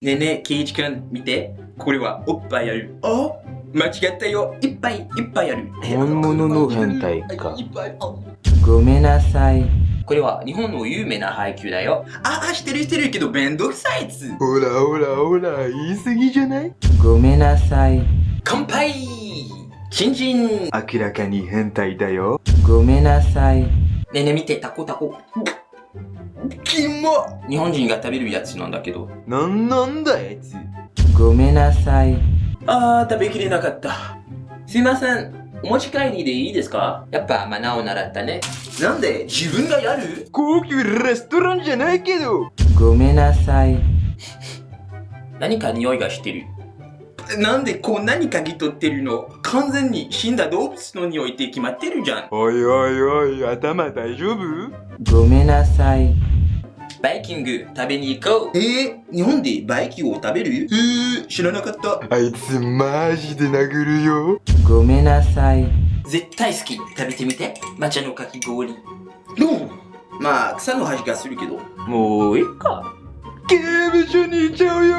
ねえねえ、ケイイチくん、見て。これはおっぱいある。あ？間違ったよ。いっぱいいっぱいある。本物の変態かいっぱいあごめんなさい。これは日本の有名な配給だよ。ああ、してるしてるけどめんどくさいやつ。ほらほらほら、言い過ぎじゃない？ごめんなさい。乾杯チンチンね明らかに変態だよ。ごめんなさい。えねえ見て、タコタコ。キモ日本人が食べるやつなんだけど。なんなんだやつ。ごめんなさい。あー、食べきれなかった。すいません。お持ち帰りでいいですか？やっぱマナーを習ったね。なんで？自分がやる？高級レストランじゃないけど。ごめんなさい。何か匂いがしてる。なんでこう何かぎ取ってるの？完全に死んだ動物の匂いって決まってるじゃん。おいおいおい、頭大丈夫？ごめんなさい。バイキング食べに行こう。えー、日本でバイキングを食べる？えー、知らなかった。あいつマジで殴るよ。ごめんなさい。絶対好き。食べてみて。抹茶のかき氷。う？ん。まあ、草の味がするけど。もういいか。刑務所に行っちゃうよ